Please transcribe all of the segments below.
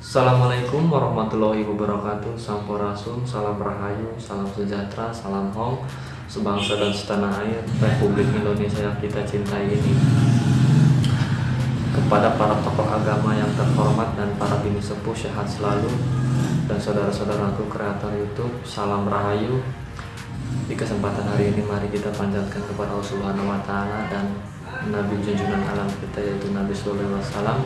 Assalamualaikum warahmatullahi wabarakatuh. Sampurasun, salam rahayu, salam sejahtera, salam hong Sebangsa dan setanah air Republik Indonesia yang kita cintai ini. Kepada para tokoh agama yang terhormat dan para bini sepuh sehat selalu Dan saudara-saudaraku kreator Youtube Salam rahayu. Di kesempatan hari ini mari kita panjatkan kepada Allah Subhanahu dan Nabi junjungan alam kita yaitu Nabi Sallallahu Alaihi Wasallam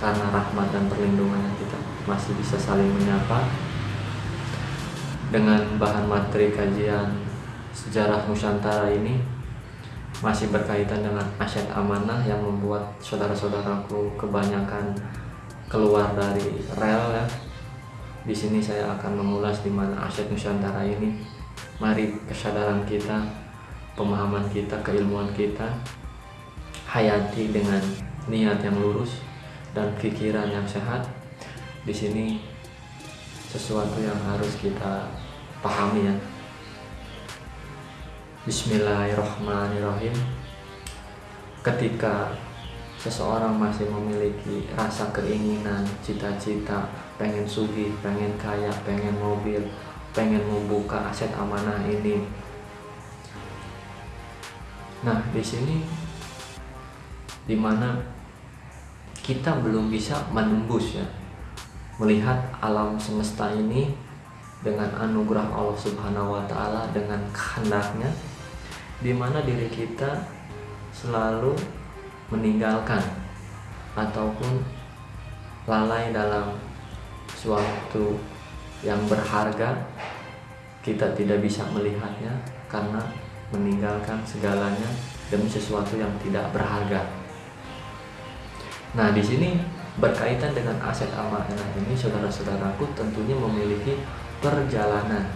karena rahmat dan perlindungannya kita masih bisa saling menyapa dengan bahan materi kajian sejarah Nusantara ini masih berkaitan dengan aset amanah yang membuat saudara-saudaraku kebanyakan keluar dari rel ya. Di sini saya akan mengulas di mana aset Nusantara ini. Mari kesadaran kita, pemahaman kita, keilmuan kita hayati dengan niat yang lurus dan pikiran yang sehat di sini sesuatu yang harus kita pahami ya. Bismillahirrahmanirrahim. Ketika seseorang masih memiliki rasa keinginan cita-cita pengen sugi pengen kaya pengen mobil pengen membuka aset amanah ini. Nah di sini di mana kita belum bisa menembus ya melihat alam semesta ini dengan anugerah Allah Subhanahu wa taala dengan kehendaknya di mana diri kita selalu meninggalkan ataupun lalai dalam suatu yang berharga kita tidak bisa melihatnya karena meninggalkan segalanya demi sesuatu yang tidak berharga Nah, di sini berkaitan dengan aset amanah ini saudara-saudaraku tentunya memiliki perjalanan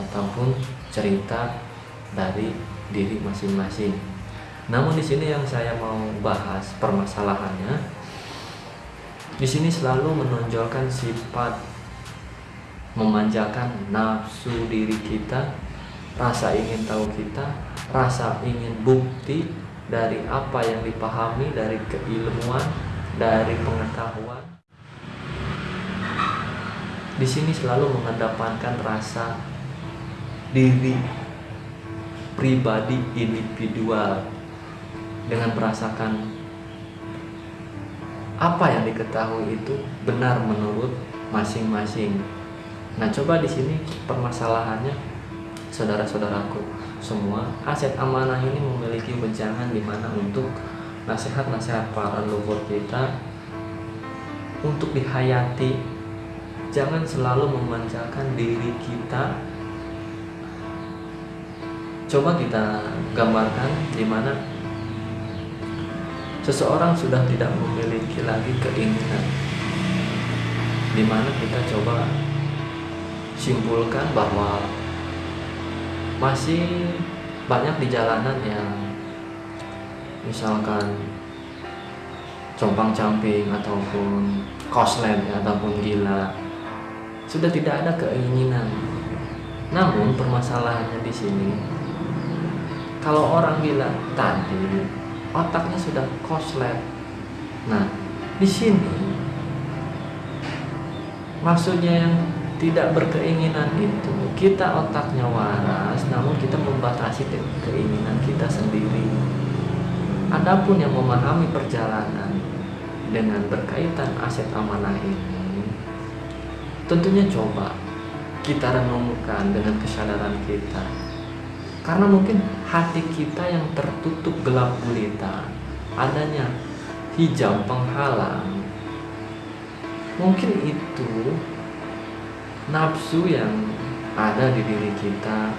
ataupun cerita dari diri masing-masing. Namun di sini yang saya mau bahas permasalahannya di sini selalu menonjolkan sifat memanjakan nafsu diri kita, rasa ingin tahu kita, rasa ingin bukti dari apa yang dipahami dari keilmuan dari pengetahuan di sini selalu mengedepankan rasa diri pribadi individual dengan merasakan apa yang diketahui itu benar menurut masing-masing. Nah, coba di sini permasalahannya saudara-saudaraku semua aset amanah ini memiliki wejangan di mana untuk nasihat-nasihat para leluhur kita untuk dihayati. Jangan selalu memanjakan diri kita. Coba kita gambarkan di mana seseorang sudah tidak memiliki lagi keinginan. Di mana kita coba simpulkan bahwa masih banyak di jalanan yang misalkan compang camping ataupun koslet ataupun gila sudah tidak ada keinginan. Namun permasalahannya di sini kalau orang gila tadi otaknya sudah koslet nah di sini maksudnya yang tidak berkeinginan itu. Kita otaknya waras namun kita membatasi keinginan kita sendiri. Adapun yang memahami perjalanan dengan berkaitan aset amanah ini tentunya coba kita renungkan dengan kesadaran kita. Karena mungkin hati kita yang tertutup gelap gulita adanya hijab penghalang. Mungkin itu nafsu yang ada di diri kita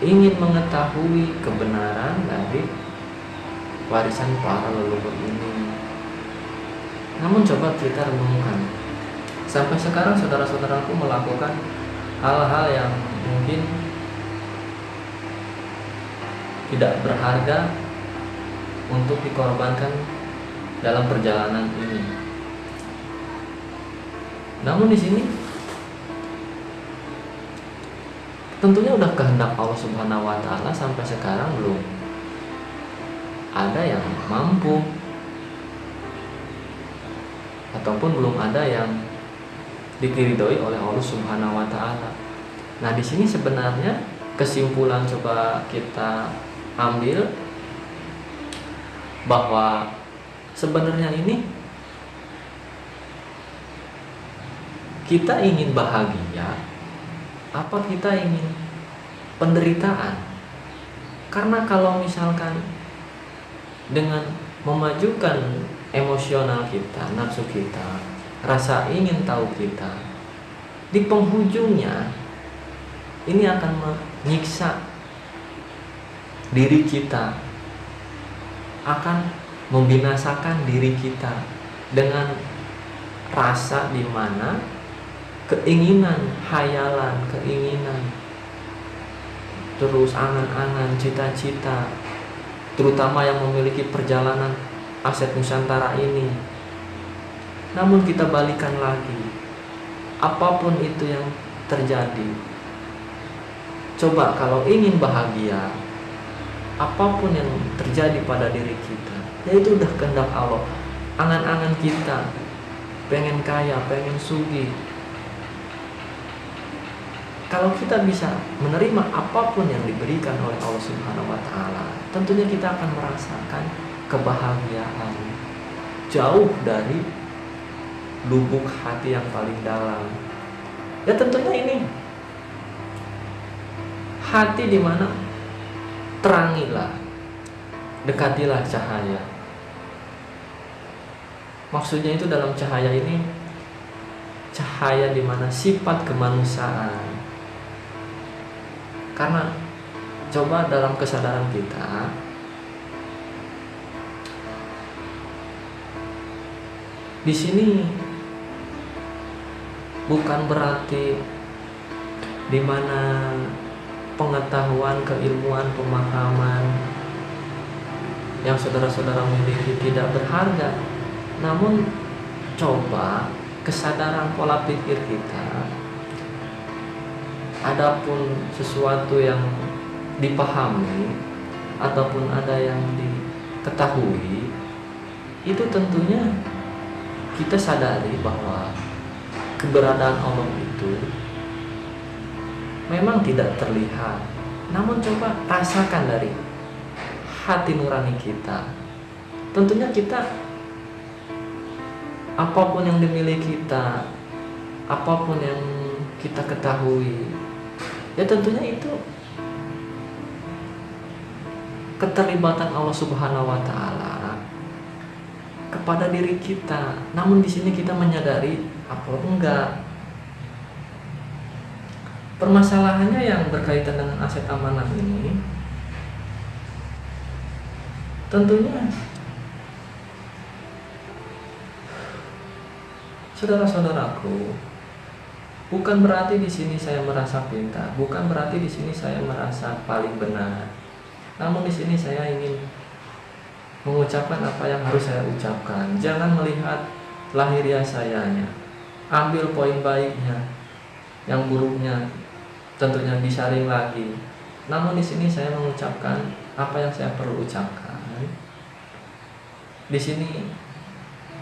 ingin mengetahui kebenaran dari warisan para leluhur ini. Namun coba kita renungkan, sampai sekarang saudara-saudaraku melakukan hal-hal yang mungkin tidak berharga untuk dikorbankan dalam perjalanan ini. Namun di sini tentunya udah kehendak Allah Subhanahu wa taala sampai sekarang belum ada yang mampu ataupun belum ada yang dikiridoi oleh Allah Subhanahu wa taala. Nah, di sini sebenarnya kesimpulan coba kita ambil bahwa sebenarnya ini kita ingin bahagia apa kita ingin? Penderitaan. Karena kalau misalkan dengan memajukan emosional kita nafsu kita rasa ingin tahu kita di penghujungnya ini akan menyiksa diri kita akan membinasakan diri kita dengan rasa di mana keinginan, hayalan, keinginan, terus angan-angan, cita-cita, terutama yang memiliki perjalanan aset Nusantara ini. Namun kita balikan lagi, apa pun itu yang terjadi, coba kalau ingin bahagia, apa pun yang terjadi pada diri kita, ya itu udah kehendak Allah. Angan-angan kita, pengen kaya, pengen sugi, kalau kita bisa menerima apa pun yang diberikan oleh Allah Subhanahu wa taala, tentunya kita akan merasakan kebahagiaan jauh dari lubuk hati yang paling dalam. Ya tentunya ini hati di mana terangilah, dekatilah cahaya. Maksudnya itu dalam cahaya ini cahaya di mana sifat kemanusiaan karena coba dalam kesadaran kita di sini bukan berarti di mana pengetahuan, keilmuan, pemahaman yang saudara-saudara miliki tidak berharga. Namun coba kesadaran pola pikir kita adapun sesuatu yang dipahami ataupun ada yang diketahui itu tentunya kita sadari bahwa keberadaan Allah itu memang tidak terlihat. Namun coba rasakan dari hati nurani kita. Tentunya kita apa pun yang dimiliki kita apa pun yang kita ketahui ya tentunya itu keterlibatan Allah Subhanahu wa taala kepada diri kita. Namun di sini kita menyadari apa enggak. Permasalahannya yang berkaitan dengan aset amanah ini tentunya saudara-saudaraku Bukan berarti di sini saya merasa pintar, bukan berarti di sini saya merasa paling benar. Namun di sini saya ingin mengucapkan apa yang harus saya ucapkan. Jangan melihat lahiriah sayanya. Ambil poin baiknya, yang buruknya tentunya disaring lagi. Namun di sini saya mengucapkan apa yang saya perlu ucapkan. Di sini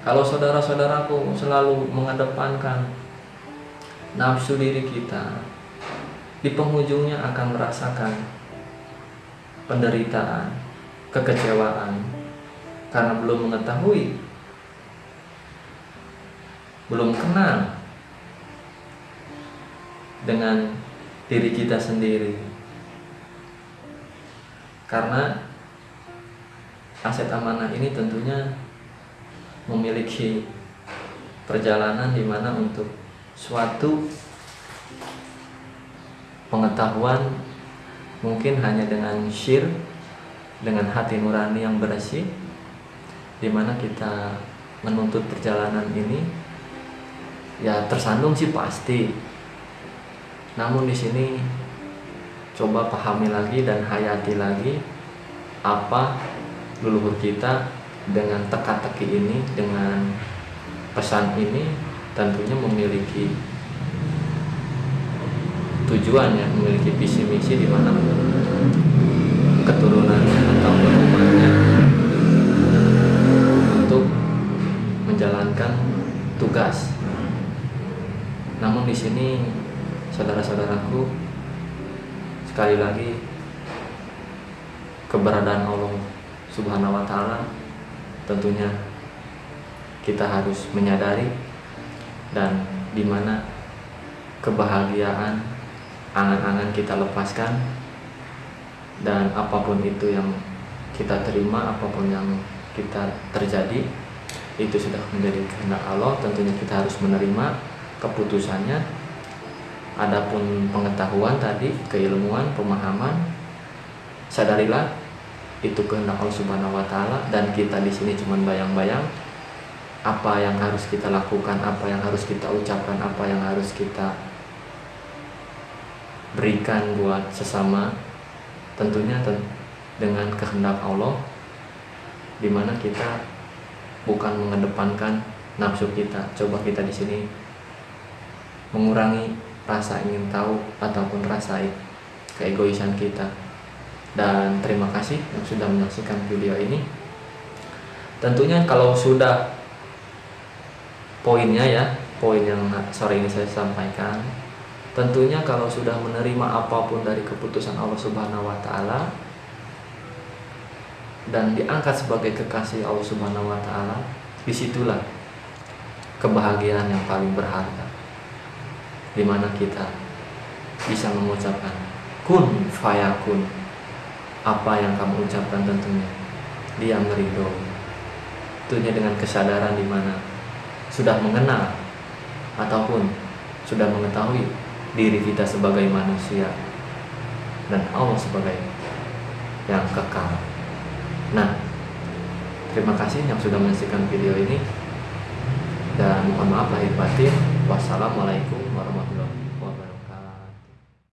kalau saudara-saudaraku selalu mengedepankan nafsu diri kita di penghujungnya akan merasakan penderitaan, kekecewaan karena belum mengetahui, belum kenal dengan diri kita sendiri. Karena aset amanah ini tentunya memiliki perjalanan di mana untuk suatu pengetahuan mungkin hanya dengan syir dengan hati nurani yang bersih di mana kita menuntut perjalanan ini ya tersandung sih pasti. Namun di sini coba pahami lagi dan hayati lagi apa leluhur kita dengan teka-teki ini dengan pesan ini tentunya memiliki tujuan ya memiliki visi misi di mana keturunannya atau umatnya untuk menjalankan tugas. Namun di sini saudara-saudaraku sekali lagi keberadaan Allah Subhanahu wa taala tentunya kita harus menyadari dan di mana kebahagiaan angan-angan kita lepaskan dan apa pun itu yang kita terima apa pun yang kita terjadi itu sudah menjadi kehendak Allah. Tentunya kita harus menerima keputusannya. Adapun pengetahuan tadi keilmuan pemahaman sadarilah itu kehendak Allah Subhanahu wa taala. Dan kita di sini cuma bayang-bayang apa yang harus kita lakukan apa yang harus kita ucapkan apa yang harus kita berikan buat sesama tentunya dengan kehendak Allah di mana kita bukan mengedepankan nafsu kita. Coba kita di sini mengurangi rasa ingin tahu ataupun rasa keegoisan kita. Dan terima kasih yang sudah menyaksikan video ini. Tentunya kalau sudah poinnya ya poin yang sore ini saya sampaikan tentunya kalau sudah menerima apa pun dari keputusan Allah Subhanahu wa taala dan diangkat sebagai kekasih Allah Subhanahu wa taala, di situlah kebahagiaan yang paling berharga. Di mana kita bisa mengucapkan kun fayakun apa yang kamu ucapkan tentunya dia meridho tentunya dengan kesadaran di mana sudah mengenal ataupun sudah mengetahui diri kita sebagai manusia dan Allah sebagai yang kekal. Nah, terima kasih yang sudah menyaksikan video ini dan mohon maaf lahir batin. Wassalamualaikum warahmatullahi wabarakatuh.